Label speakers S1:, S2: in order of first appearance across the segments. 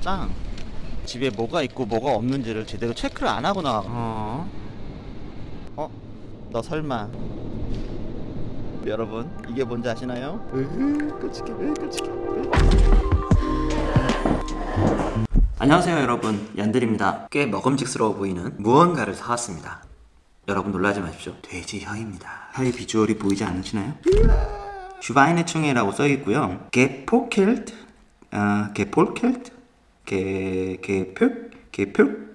S1: 짱. 집에 뭐가 있고 뭐가 없는지를 제대로 체크를 안 하고 나와 어? 어? 너 설마. 여러분 이게 뭔지 아시나요? 으흐 끔찍해 으 끔찍해. 안녕하세요 여러분. 얀들입니다. 꽤 먹음직스러워 보이는 무언가를 사왔습니다 여러분 놀라지 마십시오. 돼지 혀입니다. 혀의 비주얼이 보이지 않으시나요? 슈바이네충해라고 써있고요. 게포켈트 아, 게폴켈트 게... 게표? 게표?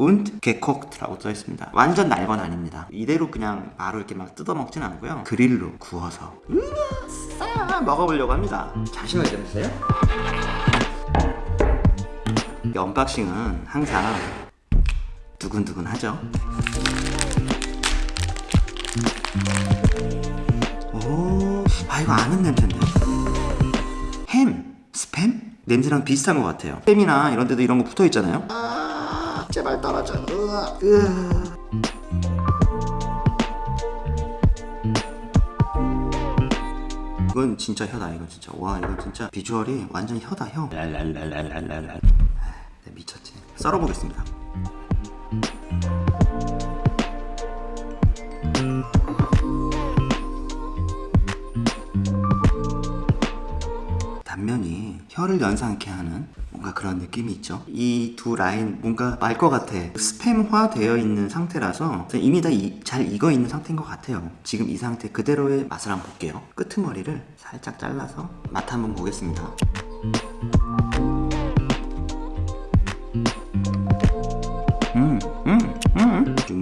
S1: und gekocht라고 써 있습니다. 완전 날 건 아닙니다. 이대로 그냥 바로 이렇게 막 뜯어먹진 않고요. 그릴로 구워서. 먹어보려고 합니다. 자신을 내주세요? 이 언박싱은 항상 두근두근 하죠 오, 아 이거 아는 냄새인데. 햄, 스팸? 냄새랑 비슷한 것 같아요. 스팸이나 이런 데도 이런 거 붙어 있잖아요. 아 제발 떨어져. 으아, 으아. 이건 진짜 혀다 이건 진짜. 와 이건 진짜 비주얼이 완전 혀다 혀 랄랄랄랄랄랄 네, 미쳤지. 썰어보겠습니다 혀를 연상케 하는 뭔가 그런 느낌이 있죠. 이 두 라인 뭔가 말 것 같아. 스팸화 되어 있는 상태라서 이미 다 잘 익어 있는 상태인 것 같아요. 지금 이 상태 그대로의 맛을 한번 볼게요. 끄트머리를 살짝 잘라서 맛 한번 보겠습니다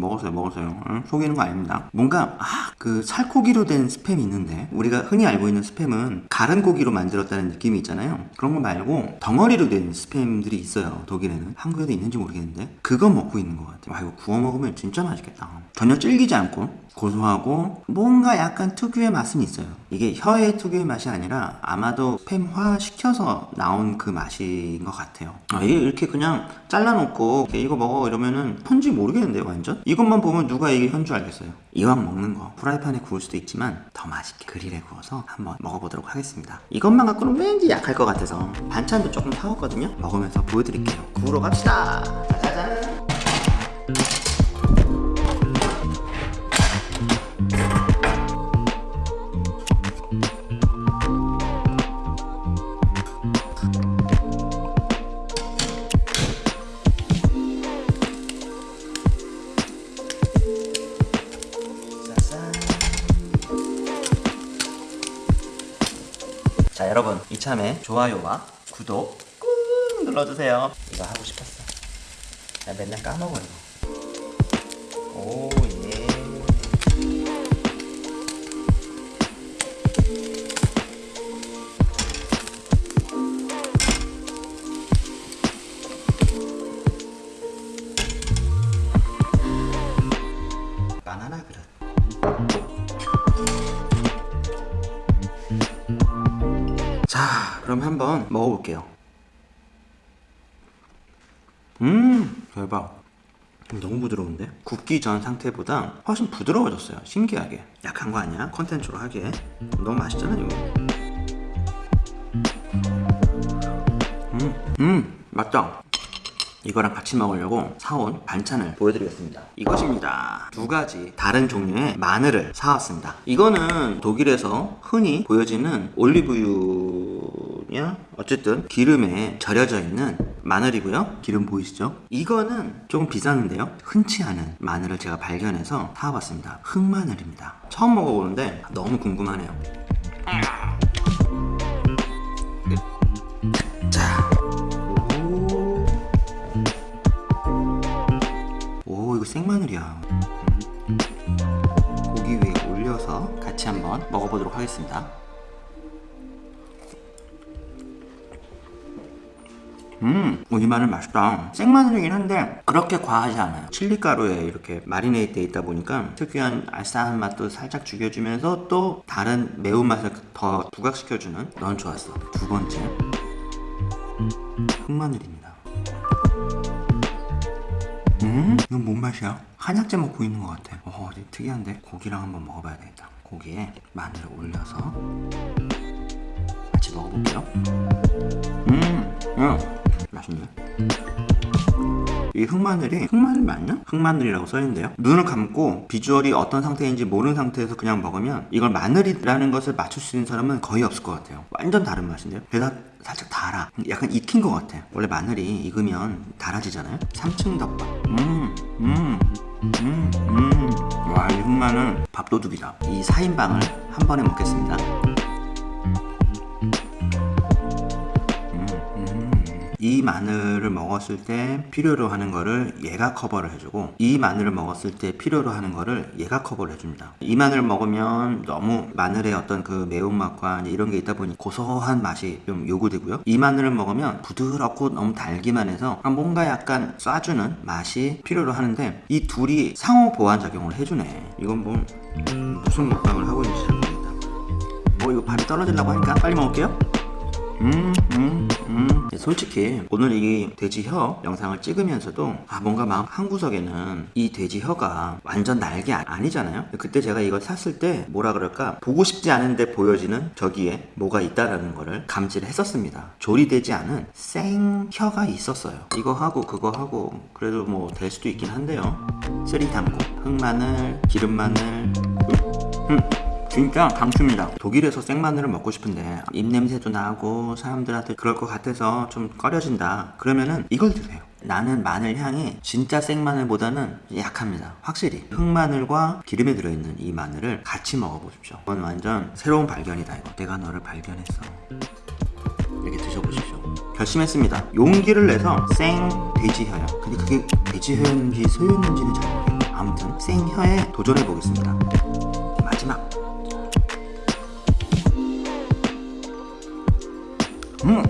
S1: 먹었어요, 먹었어요. 음, 속이는 거 아닙니다. 뭔가, 아, 그 살코기로 된 스팸이 있는데, 우리가 흔히 알고 있는 스팸은 가른 고기로 만들었다는 느낌이 있잖아요. 그런 거 말고, 덩어리로 된 스팸들이 있어요, 독일에는. 한국에도 있는지 모르겠는데, 그거 먹고 있는 것 같아요. 와, 이거 구워 먹으면 진짜 맛있겠다. 전혀 질기지 않고, 고소하고 뭔가 약간 특유의 맛은 있어요 이게 혀의 특유의 맛이 아니라 아마도 스팸화 시켜서 나온 그 맛인 것 같아요 아, 이게 이렇게 그냥 잘라놓고 이거 먹어 이러면은 현지 모르겠는데요 완전? 이것만 보면 누가 이게 현주 알겠어요. 이왕 먹는 거. 프라이팬에 구울 수도 있지만 더 맛있게 그릴에 구워서 한번 먹어보도록 하겠습니다. 이것만 갖고는 왠지 약할 것 같아서 반찬도 조금 사왔거든요. 먹으면서 보여드릴게요. 구우러 갑시다. 짜자잔 자 여러분 이참에 좋아요와 구독 꾹 눌러주세요. 이거 하고 싶었어. 나 맨날 까먹어 이거 오 그럼 한번 먹어볼게요. 음 대박. 너무 부드러운데? 굽기 전 상태보다 훨씬 부드러워졌어요 신기하게. 약한 거 아니야? 컨텐츠로 하기에. 너무 맛있잖아 이거. 음, 음 맞다. 이거랑 같이 먹으려고 사온 반찬을 보여드리겠습니다. 이것입니다. 두 가지 다른 종류의 마늘을 사왔습니다. 이거는 독일에서 흔히 보여지는 올리브유 냐 어쨌든 기름에 절여져 있는 마늘이고요. 기름 보이시죠? 이거는 조금 비쌌는데요. 흔치 않은 마늘을 제가 발견해서 사와봤습니다. 흑마늘입니다. 처음 먹어보는데 너무 궁금하네요. 자. 오 이거 생마늘이야. 고기 위에 올려서 같이 한번 먹어보도록 하겠습니다 음, 오, 이 마늘 맛있다. 생마늘이긴 한데 그렇게 과하지 않아요. 칠리가루에 이렇게 마리네이트 돼 있다 보니까 특유한 알싸한 맛도 살짝 죽여주면서 또 다른 매운맛을 더 부각시켜주는 넌 좋았어. 두 번째 흑마늘입니다. 음. 음? 이건 뭔 맛이야? 한약재 먹고 있는 것 같아. 어, 특이한데? 고기랑 한번 먹어봐야 되겠다. 고기에 마늘을 올려서 같이 먹어볼게요. 음, 음, 맛있네. 이 흑마늘이 흑마늘 맞나? 흑마늘이라고 써있는데요. 눈을 감고 비주얼이 어떤 상태인지 모르는 상태에서 그냥 먹으면 이걸 마늘이라는 것을 맞출 수 있는 사람은 거의 없을 것 같아요. 완전 다른 맛인데요. 게다가 살짝 달아. 약간 익힌 것 같아. 원래 마늘이 익으면 달아지잖아요. 3층 덮밥. 음, 음, 음, 음. 와, 이 흑마늘 밥도둑이다. 이 4인방을 한 번에 먹겠습니다. 이 마늘을 먹었을 때 필요로 하는 거를 얘가 커버를 해주고 이 마늘을 먹었을 때 필요로 하는 거를 얘가 커버를 해줍니다. 이 마늘을 먹으면 너무 마늘의 어떤 그 매운맛과 이런 게 있다 보니 고소한 맛이 좀 요구되고요. 이 마늘을 먹으면 부드럽고 너무 달기만 해서 뭔가 약간 쏴주는 맛이 필요로 하는데 이 둘이 상호 보완 작용을 해주네. 이건 뭐 무슨 먹방을 하고 있는지 잘 모르겠다. 뭐 이거 발이 떨어지려고 하니까 빨리 먹을게요 음, 음, 음. 네, 솔직히 오늘 이 돼지 혀 영상을 찍으면서도 아 뭔가 마음 한 구석에는 이 돼지 혀가 완전 날개 아- 아니잖아요. 그때 제가 이걸 샀을 때 뭐라 그럴까 보고 싶지 않은데 보여지는 저기에 뭐가 있다라는 거를 감지를 했었습니다. 조리되지 않은 생 혀가 있었어요. 이거 하고 그거 하고 그래도 뭐 될 수도 있긴 한데요. 쓰리 담고 흑마늘, 기름마늘, 음. 진짜 강추입니다. 독일에서 생마늘을 먹고 싶은데 입냄새도 나고 사람들한테 그럴 것 같아서 좀 꺼려진다. 그러면은 이걸 드세요. 나는 마늘 향이 진짜 생마늘보다는 약합니다. 확실히 흑마늘과 기름에 들어있는 이 마늘을 같이 먹어보십시오. 이건 완전 새로운 발견이다 이거. 내가 너를 발견했어. 이렇게 드셔보십시오. 결심했습니다. 용기를 내서 생 돼지혀요. 근데 그게 돼지혀인지 소였는지는 잘 모르겠어요. 아무튼 생혀에 도전해 보겠습니다. 마지막. 음,